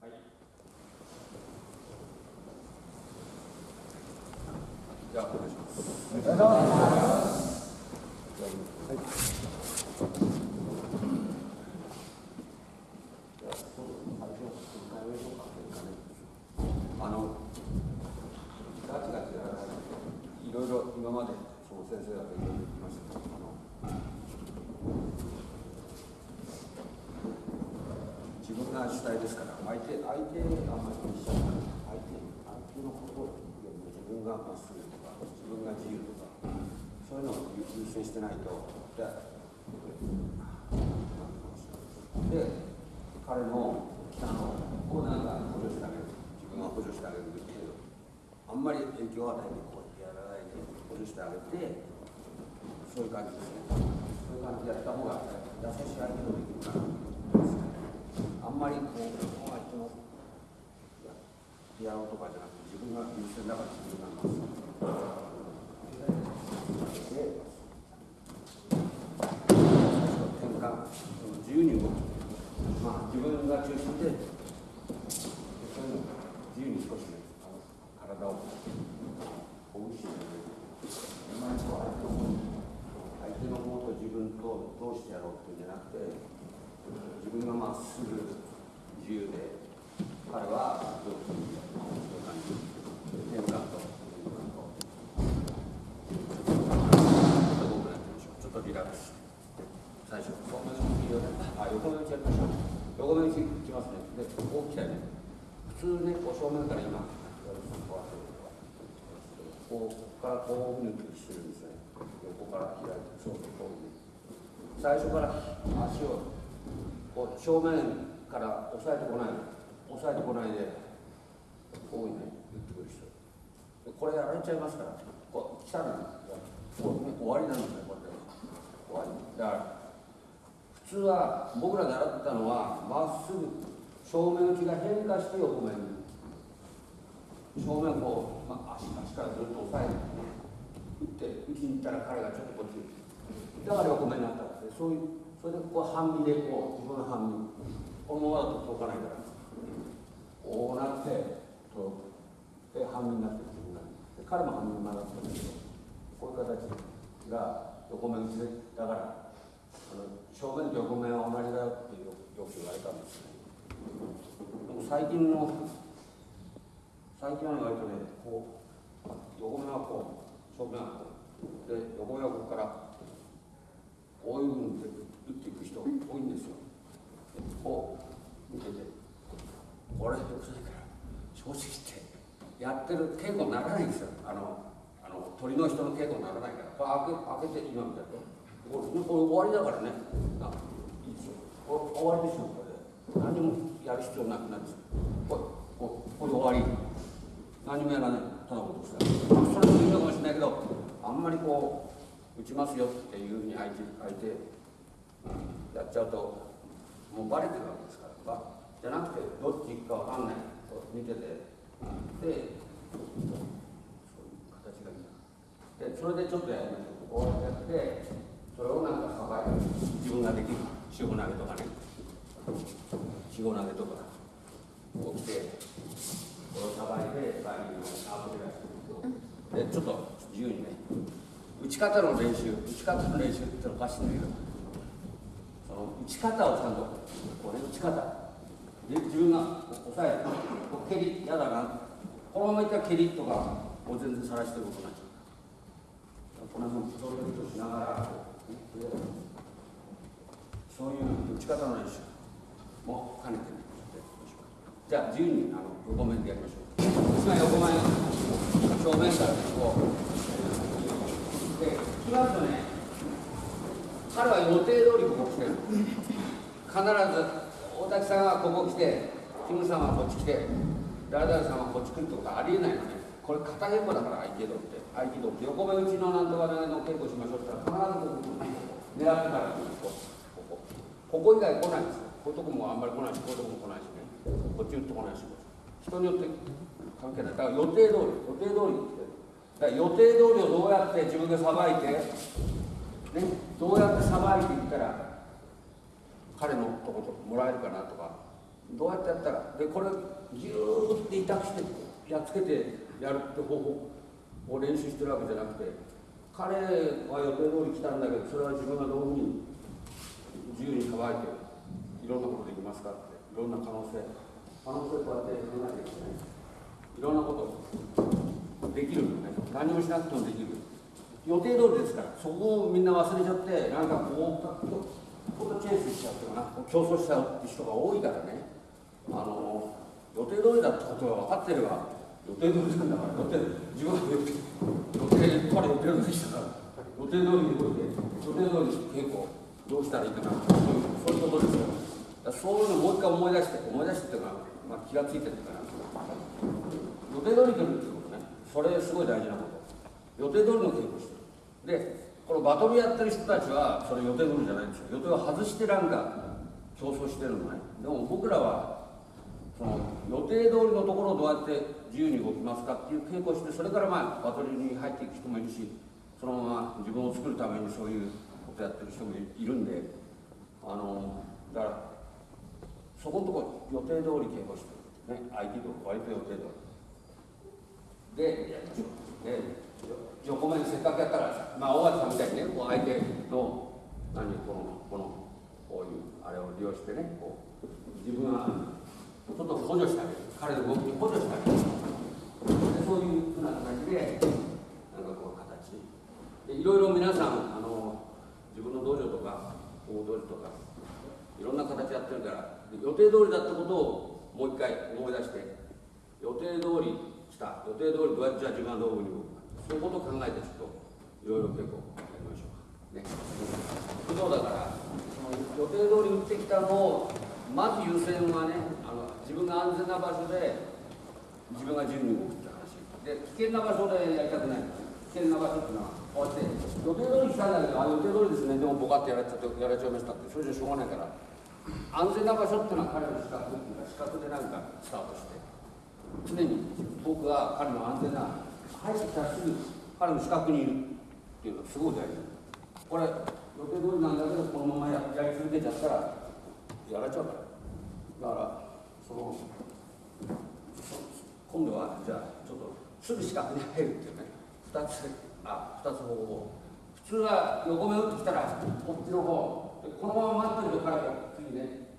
はいじゃあお願いしますあのガチガチやらないいろいろ今までその先生方いろいろ言ってましたけどあの自分が主体ですから手相手があんまり気にしちゃうから相手相手のことよりも自分がまっすぐとか自分が自由とかそういうのを優先してないとじゃあで彼の北のこうなんか補助してあげる自分は補助してあげるけどあんまり影響を与えてこうやらないで補助してあげてそういう感じですね。そういう感じでやった方が優しい相手もできるからあんまりこう相手のやろうとかじゃなくて自分が優先だから自分がで転換自由に動くまあ自分が中心でそういうの自由に少しねあの体をほぐしてあんまりこう相手の方相手の方と自分とどうしてやろうっていうんじゃなくて自分がまっすぐ自由で彼はどうそういう感じ転換とちょっとリラックス最初横目の右をねあ横目打ちやりましょう横目打ちいきますねでこう来たね普通ねこう正面から今こうからこういうふうにしてるんですね横から開いてそうこういう最初から足をこう正面から押さえてこない。押さえてこないでこういうね打ってくる人。これやられちゃいますから。こう来たらこう、終わりなんですねこれで。終わり。だから普通は僕ら習ったのはまっすぐ正面打ちが変化して横面に。正面こう、まあ、足足からずっと押さえて打って打ちに行ったら彼がちょっとこっちだから横目になったんですねそういうそれでこう半身でこう自分の半身。このままだと届かないから。こうなって届くで半身になって自分が。で彼も半身に曲がったんだけどこういう形が横目打ちだからあの正面と横面は同じだよっていうよく言われたんですねでも最近の最近は割とねこう横面はこう正面はこうで横面はここからこういうふうに打っていく人多いんですよこう見ててこれよくないから正直言ってやってる稽古にならないんですよ。あのあの鳥の人の稽古にならないから。これ開け開けて今みたいな。これこれ終わりだからね。あいいですよ。これ終わりですよこれで。何もやる必要なくなるんですよこれここれ終わり。何もやらない。ただことしたそれもいいのかもしれないけどあんまりこう打ちますよっていうふうに相手相手やっちゃうともうバレてるわけですから。じゃなくてどっち行くかわかんない。見てて。で形がいいなでそれでちょっとやりましょうこうやってそれをなんかさばいて自分ができる塩投げとかね塩投げとか起きてこれをさばいてバインのアウトでやってでちょっと自由にね打ち方の練習打ち方の練習っておかしいんだけどその打ち方をちゃんとこれ打ち方で自分が押さえてこう蹴り嫌だなこのままいったら蹴りとかを全然さらしてることになっちゃうこの辺それとしながらそういう打ち方の練習も兼ねてじゃあ自由にあの横面でやりましょう今横面正面からこうで決まるとね彼は予定通りここ来てる必ず大滝さんはここ来てキムさんはこっち来て。誰々さんはこっち来るってことはありえないのね。これ片稽古だから合気道って。合気道横目打ちのなんとかの稽古しましょうって言ったら必ずここ狙ってからこ。ここ。こ以外来ないんですよ。こういうとこもあんまり来ない。しこういうとこも来ないしね。こっち打ってこないし人によって関係ない。だから予定通り予定通りって。だから予定通りをどうやって自分でさばいて、ね、どうやってさばいていったら彼のとこともらえるかなとか。どうやってやったら。でこれギューって痛くしてやっつけてやるって方法を練習してるわけじゃなくて彼は予定通り来たんだけどそれは自分がどういうふうに自由に乾いていろんなことできますかっていろんな可能性可能性こうやって考えていくねい。ろんなことできるのね何もしなくてもできる予定通りですからそこをみんな忘れちゃってなんかこうこうチェイスしちゃうとかな競争しちゃうって人が多いからね。あの予定通りだってことが分かってれば予定通りなんだから予定自分は予定予定から予定通りしたから。予定通りに動いて予定通り稽古どうしたらいいかなそういうことですよ。そういうのをもう一回思い出して思い出してっていうか、まあ、気がついてるから。予定通りに来るってことね。それすごい大事なこと。予定通りの稽古してる。でこのバトルやってる人たちはそれ予定通りじゃないんですよ。予定を外してなんか競争してるのね。でも僕らはその予定通りのところをどうやって自由に動きますかっていう稽古をしてそれからまあバトルに入っていく人もいるしそのまま自分を作るためにそういうことやってる人もいるんであのだからそこのところ予定通り稽古してる、ね、合気道割と予定通り。でで横目にせっかくやったらまあ大橋さんみたいにねこう相手の何このこのこういうあれを利用してねこう自分はちょっと補助してあげる彼の動きに補助してあげるでそういうふうな形でなんかこう形でいろいろ皆さんあの自分の道場とか大通りとかいろんな形やってるから予定通りだったことをもう一回思い出して予定通り来た予定通りどうやってじゃあ自分はどういうふうに動くかそういうことを考えてちょっといろいろ結構やりましょうか。ね。そうだからその予定通り打ってきたのをまず優先はね自分が安全な場所で自分が自由に動くって話。で危険な場所でやりたくない。危険な場所っていうのはこうやって予定通り来たんだけどあ予定通りですね。でもボカってやられちゃってやられちゃいましたって。それじゃしょうがないから安全な場所っていうのは彼の資格っていうか資格でなんかスタートして。常に僕が彼の安全な入ってきたすぐ彼の資格にいるっていうのはすごい大事。これ予定通りなんだけどこのままややり続けちゃったらやられちゃうから。だからその今度はじゃあちょっとすぐ四角に入るっていうね。2つあ二つ方法。普通は横目打ってきたらこっちの方このまま待ってると彼が次ね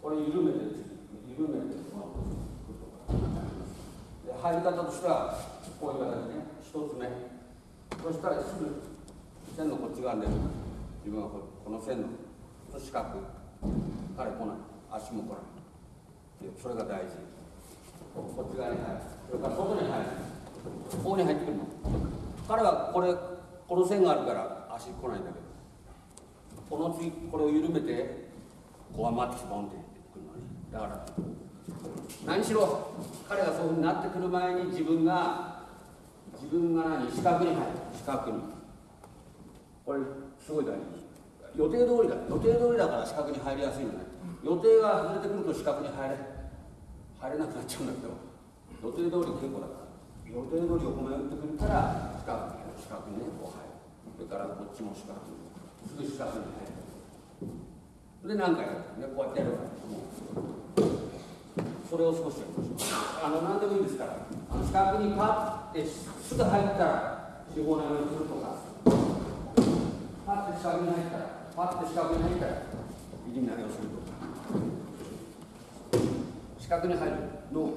これ緩めて緩めてで入り方としてはこういう形ね。一つ目そしたらすぐ線のこっち側で自分はこの線の四角。彼来ない。足も来ない。それが大事。こっち側に入る。それから外に入る。ここに入ってくるの。彼はこれこの線があるから足来ないんだけど。この次これを緩めてこう待ってきてボンってくるのね。だから何しろ彼がそういうふうになってくる前に自分が自分が何四角に入る。四角に。これすごい大事。予定通りだ。予定通りだから四角に入りやすいのね。予定が外れてくると四角に入れ。入れなくなっちゃうんだけど予定通り結構だから予定通り横目打ってくるから四角に四角にねこう入るそれからこっちも四角にすぐ四角に入るで何回やるねこうやってやるから。もうそれを少しやりまし。ょうあの何でもいいですからあの四角にパッてすぐ入ったら四方投げをするとかパッて四角に入ったらパッて四角に入ったら入り投げをするとか。四角に入るの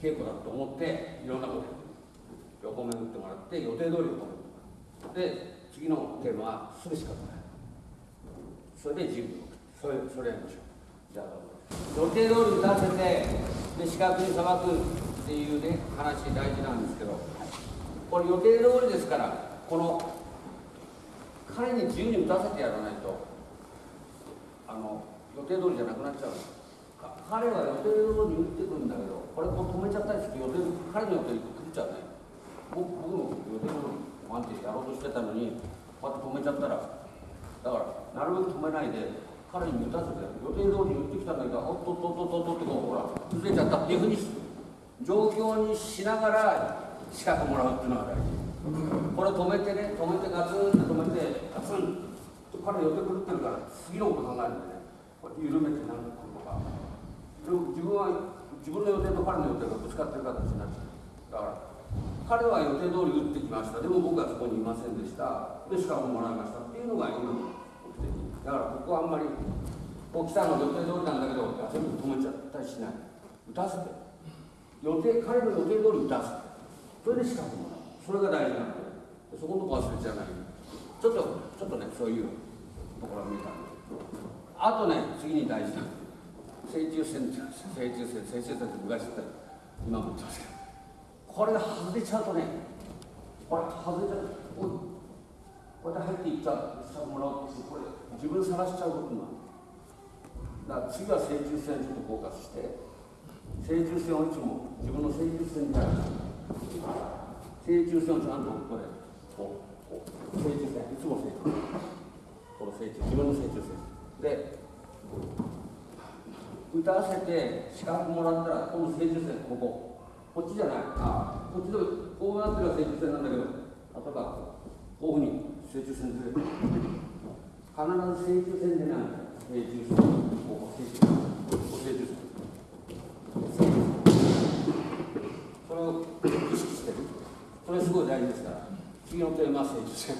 稽古だと思っていろんなこと横目打ってもらって予定通り横目で次のテーマはすぐ四角に入るそれで自由にそれそれやりましょう。じゃあ予定通り打たせてで四角にさばくっていうね話大事なんですけどこれ予定通りですからこの彼に自由に打たせてやらないとあの予定通りじゃなくなっちゃう。んです彼は予定通り打ってくるんだけどこれこう止めちゃったりすると予定彼の予定狂っちゃうね。僕僕も予定通りワンってやろうとしてたのにこうやって止めちゃったらだからなるべく止めないで彼に打たせて予定通りに打ってきたんだけどおっとっとっとっとってこうほら崩れちゃったっていうふうに状況にしながら資格もらうっていうのが大事。これ止めてね止めてガツンって止めてガツン彼予定狂ってるから次のこと考えるんでね。こうやって緩めてなんか。自分は自分の予定と彼の予定がぶつかってる形になっちゃうだから彼は予定通り打ってきました。でも僕はそこにいませんでした。でしかももらいましたっていうのが今の目的。だからここはあんまりこう来たの予定通りなんだけど全部止めちゃったりしない。打たせて。予定彼の予定通り打たせてそれで資格もらうそれが大事なのでそこのとこ忘れちゃない。ちょっとちょっとねそういうところを見たんであとね次に大事な成虫線成虫線成虫線って昔言った。今も言ってますけどこれが外れちゃうとねこれ外れちゃうおいこうやって入っていった。資格もらおうとしてこれ自分探しちゃうことになるだから次は成虫線にちょっとフォーカスして成虫線をいつも自分の成虫線にある成虫線をちゃんとこれこうこう成虫線いつも成虫線この成虫自分の成虫線で打たせて資格もらったらこの成虫線ここ。こっちじゃない。あこっちのこうなってるのが成虫線なんだけど。例えばこういうふうに成虫線ずれて必ず成虫線でない成虫線ここ成虫線。ここ成虫線。それを意識して。るそれすごい大事ですから。次のテーマは成虫線。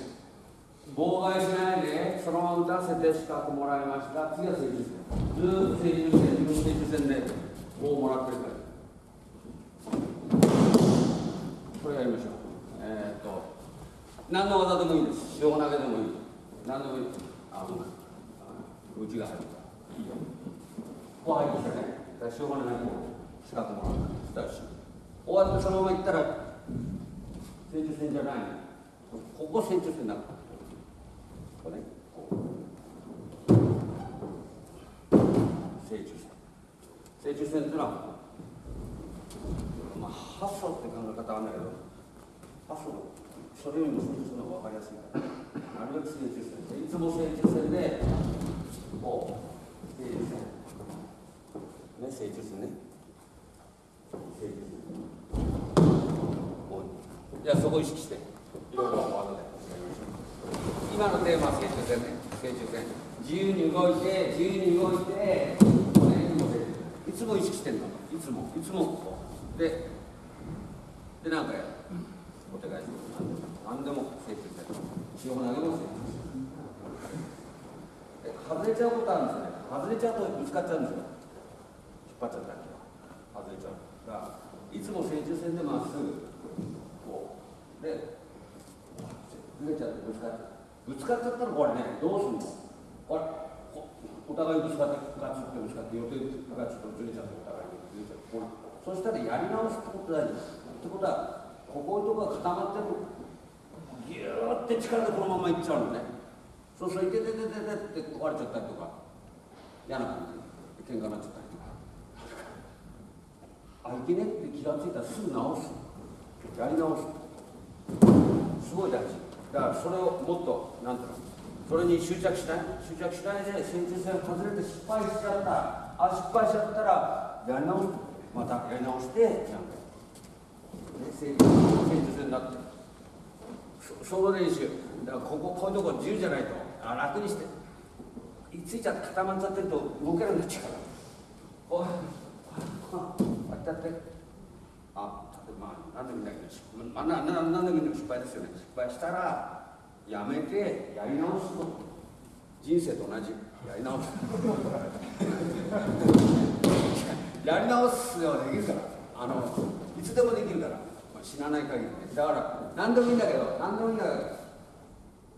妨害しないでそのまま打たせて資格もらいました。次は成虫線ずーっと成虫線自分の成虫線で棒をもらってるから。これやりましょう。えー、っと何の技でもいいです。塩投げでもいい。何でもいい。あごめん。あ内が入ったいいよ。ここ入ってきたねだから塩がないと資格もらうだし終わってそのまま行ったら成虫線じゃない。ここ成虫線だから。これね。こう。成虫線。成虫線っていうのはまあ発想って考え方はあるんだけど発想。それよりも成虫線の方が分かりやすいから。なるべく成虫線でいつも成虫線でこう成虫線。ね成虫線ね。成虫線。こう。じゃあそこを意識して。いろいろワードで今のテーマは成虫線ね成虫線自由に動いて自由に動いて、ね、いつも意識してんのいつもいつもこうででなんかやるお手返し何でも成虫線塩投げも成虫線外れちゃうことあるんですよね外れちゃうとぶつかっちゃうんですよ引っ張っちゃったりとか外れちゃうだからいつも成虫線でまっすぐこうでずれちゃってぶつかっちゃうぶつかっちゃったらこれねどうするの？これお互いぶつかってガチってぶつかって予定がちょっとずれちゃってお互いにずれちゃってそしたらやり直すってこと大事です。ってことはここのとこが固まってるギューって力でこのままいっちゃうのね。そうするといてててててって壊れちゃったりとか嫌な感じで喧嘩になっちゃったりとかあいけねって気がついたらすぐ直すやり直すすごい大事だからそれをもっとなんていう。それに執着しない。執着しないで成虫線外れて失敗しちゃった。あ失敗しちゃったらやり直すまたやり直してなんか。成虫線になって。その練習。だからこここういうとこ自由じゃないと。あ楽にして。いついちゃって固まっちゃってると動けなくなっちゃうから。こうこうやってやってあまあ何でもいいんだけど、まあ、なな何でもいいんだけど失敗ですよね失敗したらやめてやり直すこと。人生と同じ。やり直す。やり直すよできるから。あのいつでもできるから、まあ、死なない限りね。だから何でもいいんだけど何でもいいんだけど。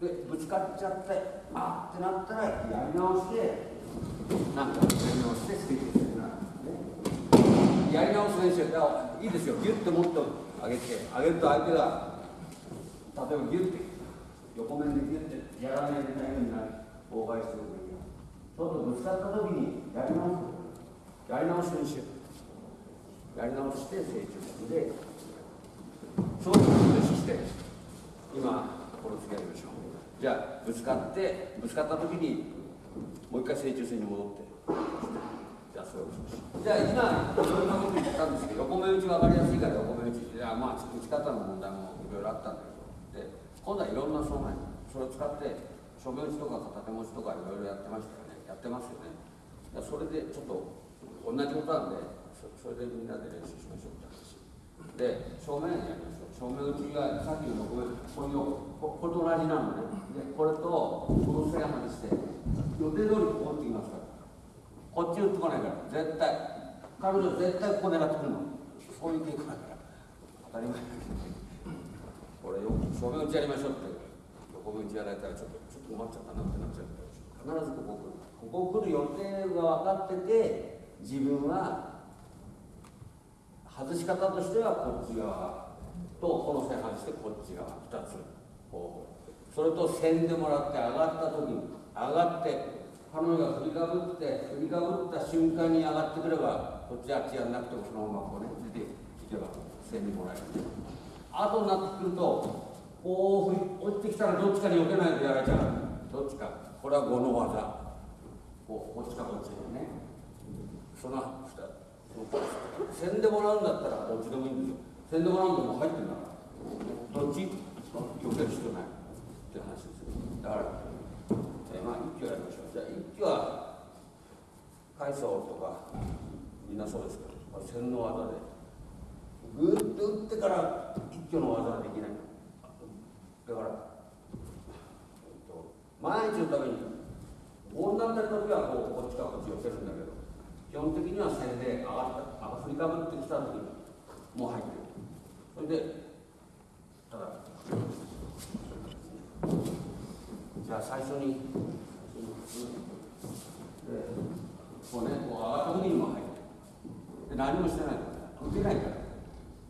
でぶつかっちゃってあってなったらやり直してなんかやり直してスピードになる、ね、やり直す練習。だからいいですよ。ギュッともっと上げて上げると相手が例えばギュッて横面でギュッてやらないでないようになる妨害す。るときちょっとぶつかった時にやり直すやり直し練習やり直して成長して。そういうことを意識して今この次やりましょうじゃあぶつかってぶつかった時にもう一回成長線に戻って。じゃあそれをじゃあ今いろんなこと言ったんですけど横目打ち分かりやすいから横目打ちいやまあ打ち方の問題もいろいろあったんだけどで今度はいろんなそのそれを使って書面打ちとか片手持ちとかいろいろやってましたよね。やってますよね。それでちょっと同じことなんでそれでみんなで練習しましょうって話。で正面やりましょう。正面打ちがさっきのここれここれと同じなのね。でこれとこの線までして予定通りこう打ってきますから。こっち打ってこないから。絶対。彼女絶対ここ狙ってくるの。そういう傾向だから。当たり前だけどこれよ正面打ちやりましょうって横目打ちやられたらちょっとちょっと困っちゃったなってなっちゃうから必ずここ来るここ来る予定が分かってて自分は外し方としてはこっち側とこの線外してこっち側2つこうそれと線でもらって上がった時に上がって彼女が振りかぶって振りかぶった瞬間に上がってくればこっちあっちやんなくてもそのままこうね出ていけば線にもらえる後になってくるとこう落ちてきたらどっちかに避けないとやられちゃう。どっちか。これは5の技。こうこっちかこっちでね。その線でもらうんだったらどっちでもいいんですよ。線でもらうんでも入ってるんだから。どっち？避ける必要ないって話ですよだから、え、まあ一挙やりましょうじゃあ一挙は海藻とかみんなそうですけど線の技でぐっと打ってから挙の技はできない。だから、毎日のために温暖な時はこうこっちかこっち寄せるんだけど基本的には線で上がった振りかぶってきた時にもう入ってる。それでただじゃあ最初にでこうねこう上がった時にも入ってる。で何もしてない。から受けないから。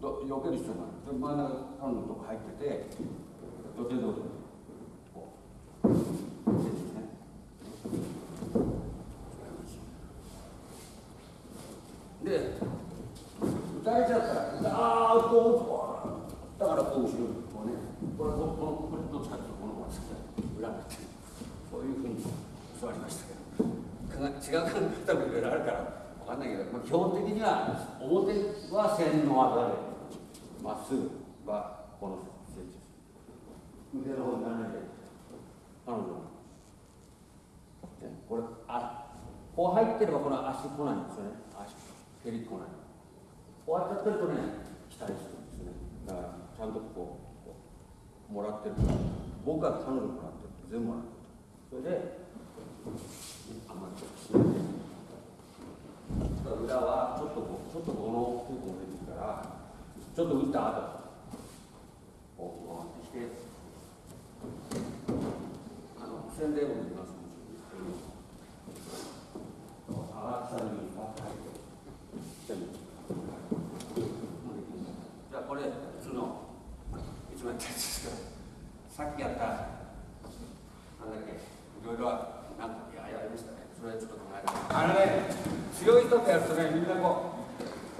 ど避ける必要がない。で真ん中彼のとこ入ってて予定通りこうで打たれちゃったらああこうだからこう後ろにこうねこれこここれどっちかっていうとこの方が裏になってそういうふうに教わりましたけどか違う考え方もいろいろあるから分かんないけど、まあ、基本的には表は線の技でまっすぐはこの設置腕の方に斜めで彼女これあこう入ってればこの足来ないんですよね足蹴り来ないこうやってやってるとね期待するんですねだからちゃんとこうもらってる僕は彼女もらってる全部もらってるそれであんまりちょっとしないで裏はちょっとこうちょっとこの結構出てるからちょっと打った後。こう回ってきて。あの洗礼もできます。荒木さんにパッと入ってじゃあこれ普通のいつもやったやつですけどさっきやったなんだっけいろいろなんかいややりましたねそれちょっと考えあのね強い人とやるとねみんなこ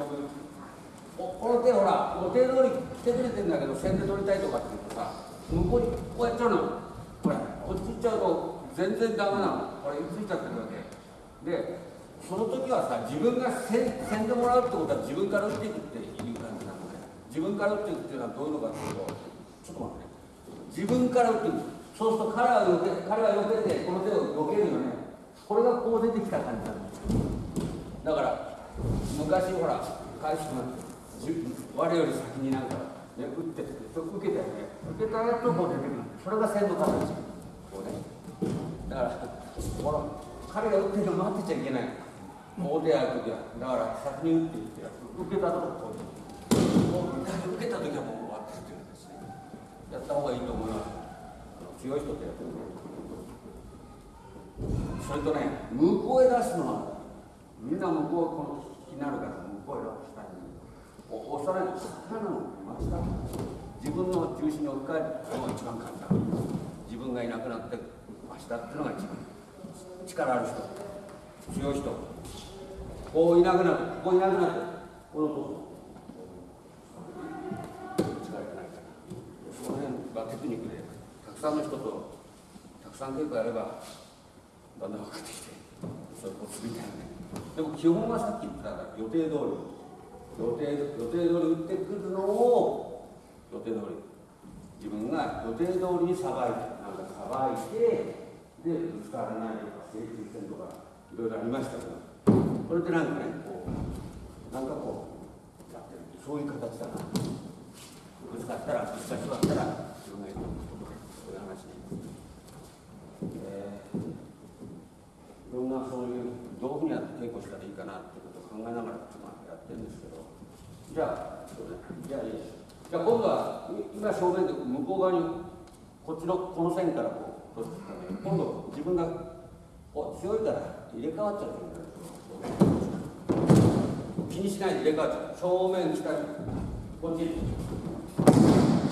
うおこの手ほらお手通り来てくれてんだけど線で取りたいとかって言うとさ向こうにこうやっちゃうのこれこっち行っちゃうと全然ダメなのこれついちゃってるわけでその時はさ自分がせんでもらうってことは自分から打っていくっていう感じなので自分から打っていくっていうのはどういうのかっていうとちょっと待って自分から打っていくそうすると彼はよけ彼はよけてこの手をよけるよねこれがこう出てきた感じなんですだから昔ほら返しも我より先になんか、ね、打って受けたよね。受けたやつをこう出てくる。それが線の形こうね。だからこの彼が打ってるの待ってちゃいけない。大手やるときは、だから先に打っていって、受けたとここう、受けたときはもう終わってるっていうんですね。やった方がいいと思います。強い人ってやってるそれとね、向こうへ出すのは、みんな向こうこの気になるから、向こうへ出したい押さないと、下なの、真下。自分の中心に置き換えるのが一番簡単。自分がいなくなって、真下っていうのが一番。力ある人、強い人。こういなくなってここいなくなってこのこ力がないからその辺がテクニックでたくさんの人とたくさん稽古やればだんだん分かってきてそういうコツみたいなねでも基本はさっき言った予定通り予定予定通り打ってくるのを予定通り。自分が予定通りにさばいてなんかさばいてでぶつからないとか整中線とかいろいろありましたけどここれでなんかねこうなんかこうやってるそういう形だな。ぶつかったらぶつかって座ったら自分がいるとかそういう話ね、えー、いろんなそういうどういうふうにやって稽古したらいいかなってことを考えながらまあやってるんですけど。じゃあじゃあいいですじゃあ今度は今正面で向こう側にこっちのこの線からこう今度自分がお強いから入れ替わっちゃう気にしないで入れ替わっちゃう正面来たりこっち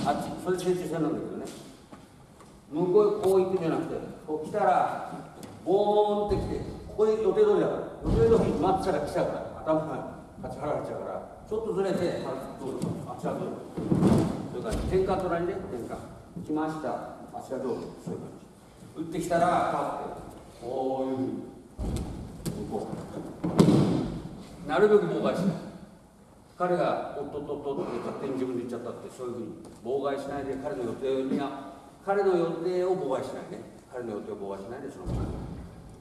あっちそれ集中線なんだけどね向こうこう行くんじゃなくてこう来たらボーンって来てここで予定通りだから予定通り待ってたら来ちゃうから頭が立ち払われちゃうからちょっとずれてあちら通りそういう感じ転換隣で転換来ましたあちら通りそういう感じ打ってきたら立ってこういうふうに向こうなるべく妨害しない彼がおっとっとっとって勝手に自分で言っちゃったってそういうふうに妨害しないで彼の予定に彼の予定を妨害しないね彼の予定を妨害しないでそのまま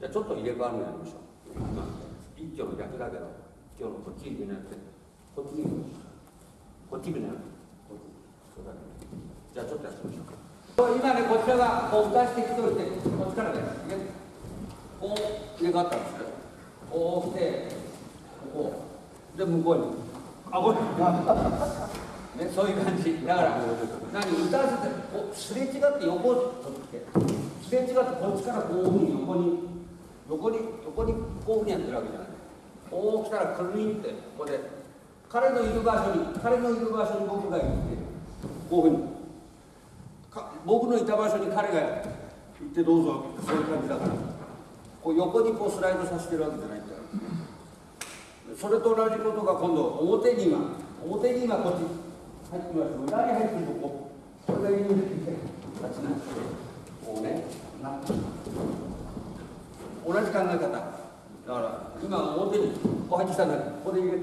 じゃあちょっと入れ替わるのやりましょう一挙の逆だけど今日のこっちになってこっちにこっちになるそうだねじゃあちょっとやってみましょうか今ねこちらがこう出してきておいてこっちからねこう入れ替わったんですよこう来てここで向こうにあこれねそういう感じだから何歌わせてこうすれ違って横を取ってすれ違ってこっちからこういうふうに横に横に横にこういうふうにやってるわけじゃないこう来たらくるりんってここで彼のいる場所に彼のいる。場所に僕が行ってこういうふうに僕のいた場所に彼が行ってどうぞそういう感じだからこう横にこうスライドさせてるわけじゃないんだよそれと。同じこと。が今度表に今表に今こっち入ってます裏に入ってると。ここれが入れて立ちなってこうねな同じ考え方だから今表にこう入ってきたんだけどここで入れ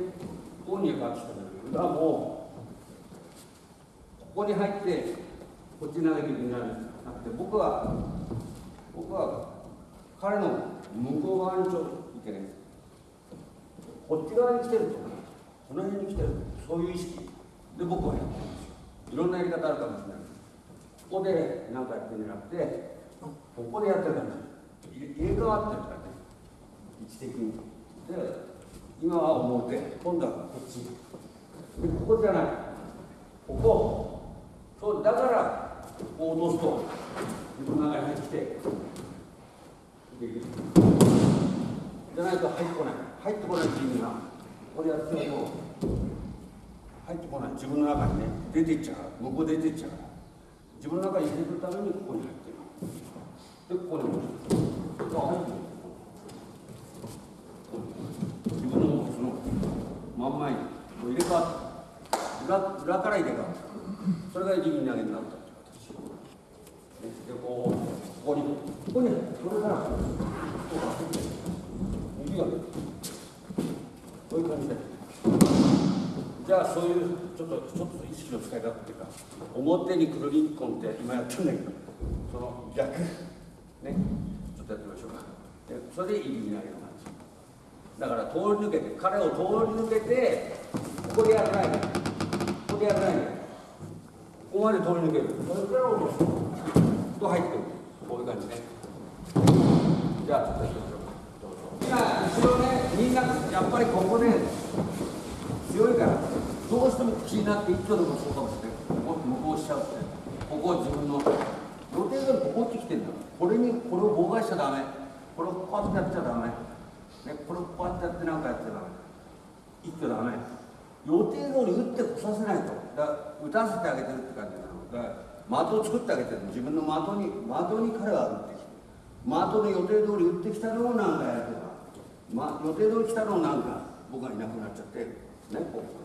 ここに変わってきたんだけどだからもここに入ってこっちなだけになる。なくて僕は僕は彼の向こう側にちょっといてねこっち側に来てるとこの辺に来てるそういう意識。で僕はやってるんですよ。いろんなやり方あるかもしれない。ここで何かやってるんじゃなくてここでやってるから入れ替わってるからね。位置的に。で今は表今度はこっち。でここじゃない。ここ。そうだからこう落とすと自分の中に入ってきてじゃないと入ってこない。入ってこないっていう意味はこれやってると入ってこない。自分の中にね出ていっちゃう。向こう出ていっちゃう。から自分の中に入れるためにここに入ってる。でここに戻す。入って自分の真ん前に入れ替わって裏裏から入れ替わったそれが自分投げになったでこうここにここにそれからこう右がねこういう感じでじゃあそういうちょっとちょっと意識の使い方っていうか表にくるりんこんって今やってんだけどその逆ねちょっとやってみましょうかでそれで入り投げのだから通り抜けて彼を通り抜けてここでやらない。でここでやらない。でここまで通り抜けるそれから落とすと入ってくるこうい。う感じねじゃあちょっとやってみましょう今後ろねみんなやっぱりここね強い。からどうしても気になって一挙でもそうかもしれない。ここ向こうしちゃうってここ自分の予定通りここってきてるんだこれにこれを妨害しちゃダメこれをこうやってやっちゃダメね、これをこうやってやってなんかやっちゃダメ一挙ダメ予定通り打ってこさせないと。だ打たせてあげてるって感じなの。だから的を作ってあげてる自分の的に的に彼は打ってきて。的の予定通り打ってきたのをなんかやるとか、ま、予定通り来たのをなんか僕がいなくなっちゃってねこう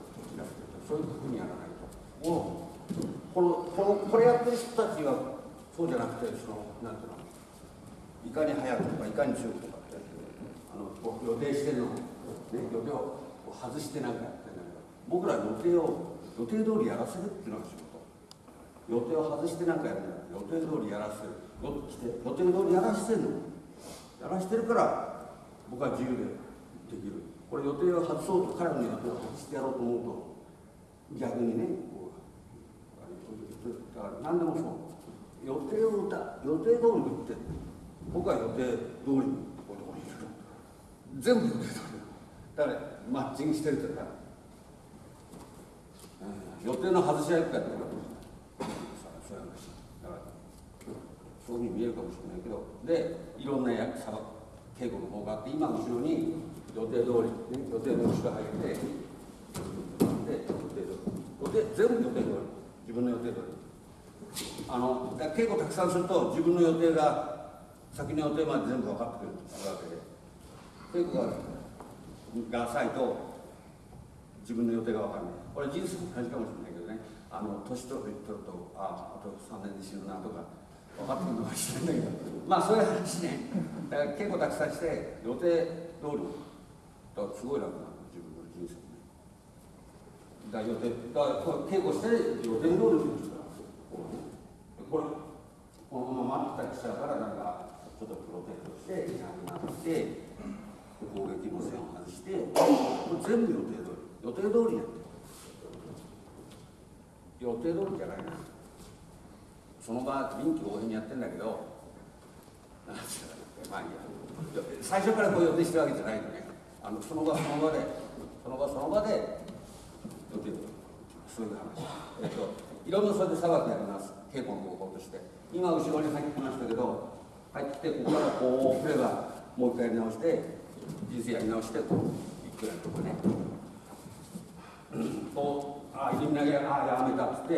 そういうふうにやらないと。このこのこれやってる人たちはそうじゃなくてそのなんていうのいかに早くとかいかに強くとかってあのこう予定してるの、ね、予定を外してなんかやってるんだけど僕ら予定を予定通りやらせるっていうのが仕事。予定を外してなんかやるんだ予定通りやらせる。予予定通りやらしてるの。やらしてるから僕は自由でできる。これ予定を外そうと彼の予定を外してやろうと思うと逆にねこうだから何でもそう予定を歌予定通りにって僕は予定通りにこういうところにいる全部予定通り。だからマッチングしてるというか、うん、予定の外し合いとかってそういう話だからそういうふうに見えるかもしれないけどでいろんな役さ稽古の方があって今後ろに予定通り、ね、予定の後ろ入ってで予定通り予定全部予定通り自分の予定通りあのだ稽古たくさんすると自分の予定が先の予定まで全部分かってくるわけで。稽古がが浅いと自分の予定が分かんないこれ人生も同じかもしれないけどね。あの年取るとああと3年で死ぬなとか分かってくるのかもしれないけど。まあそういう話ね。だから稽古たくさんして予定通り。だからすごい楽なの自分の人生ね。だから予定だから稽古して予定通りにするから。これこのまま待ってたりしたからなんかちょっとプロテクトしていなくなって攻撃の線を外してこれ全部予定通り。予定通りやって予定通りじゃないなその場臨機応変にやってんだけどまあいいや。最初からこう予定してるわけじゃないのね。あのその場その場でその場その場で予定通り。そういう話。えっといろんなそれで裁きやります。稽古の方法として。今後ろに入ってきましたけど入ってここからこう来ればもう一回やり直して人生やり直してこういくらとかね。こうああ入り投げああやめたっつって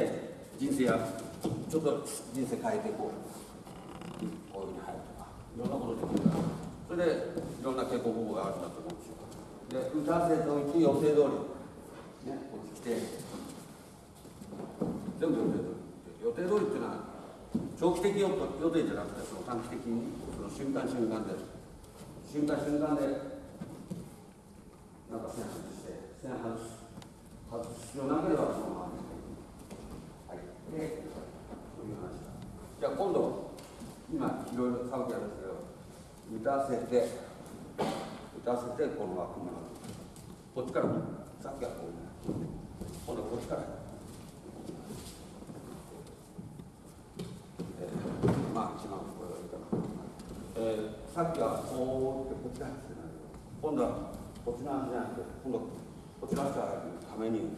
人生やちょっと人生変えていこうこういうふうに入るとかいろんなことできるか。らそれでいろんな稽古方法があるんだと思うんですよ。で打たせておいて予定通りねこっち来て。全部予定通り。予定通りっていうのは長期的予定じゃなくてその短期的にその瞬間瞬間で。瞬間瞬間でなんか線外して線外す外す必要なければそのまま入ってそういう話じゃあ今度今いろいろ騒ぎあるんですけど打たせて打たせてこの枠がこっちから。さっきはこう今度こっちから。まあ一番これがいいかな、え、さっきはこうってこっちが話してないけど今度はこっちの話じゃなくて今度こっちの話が入るために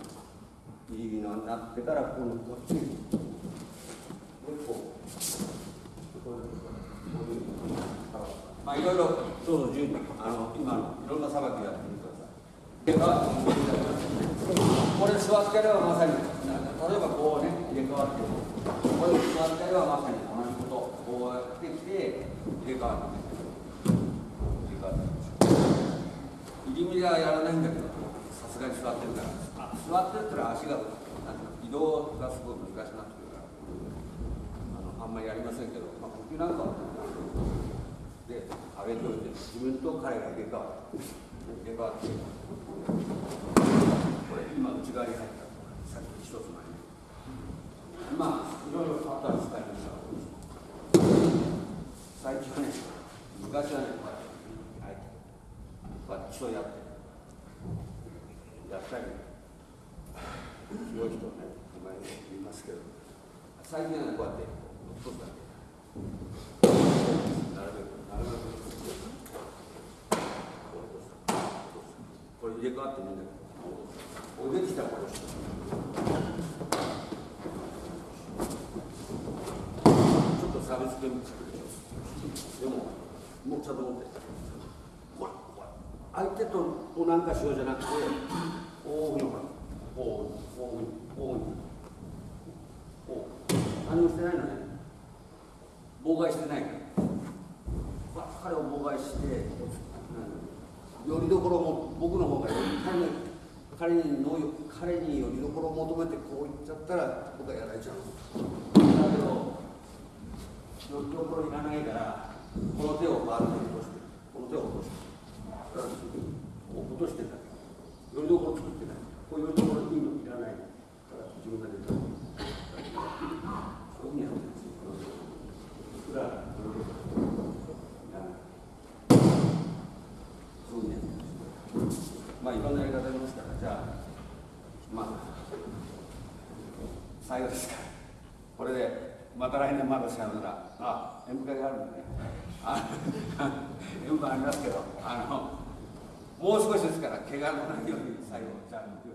いいのになってから今度こっちにもう一個こういうまあいろいろどうぞ順にあの今のいろんな裁きやってみてください。これ座ってればまさに例えばこうね入れ替わってこれ座ってればまさに同じことこうやってきて入れ替わって入れ替わって入り身ではやらないんだけどさすがに座ってるからあ座ってるってのは足が移動がすごい難しくなってくるからあのあんまりやりませんけど、まあ、呼吸なんかはで上げておいて自分と彼が入れ替わる入れ替わってこれ今内側に入ったさっき一つ前にまあいろいろ変わったんですか最近はね昔はねこうやってこうやって基礎やってやったり。強い人ね前に言いますけど。最近はこうやって一つだけなるべくなるべくこれ入れ替わってみんなおできたらこれちょっと差別化見つけるでももうちゃんと持ってこれこれ相手とこうなんかしようじゃなくてこういうふうにこうこうい。うふうにこうこう何もしてない。のね妨害してないから彼を妨害して、うん、よりどころも僕の方がより彼に彼にの彼によりどころを求めてこう言っちゃったら僕はやられちゃうだけどよりどころいらないからこの手をバーッと落としてこの手を落としてから。落として。ないよりどころ作って。ないこういうところいいのいらないから自分が出たそいまらこれそういうふうにやって。ますまあいろんなやり方ありますからじゃあまあ最後ですからこれでまた来年まださよならあ演舞会があるんでね演舞ありますけどあのもう少しですから怪我のないように最後じゃあ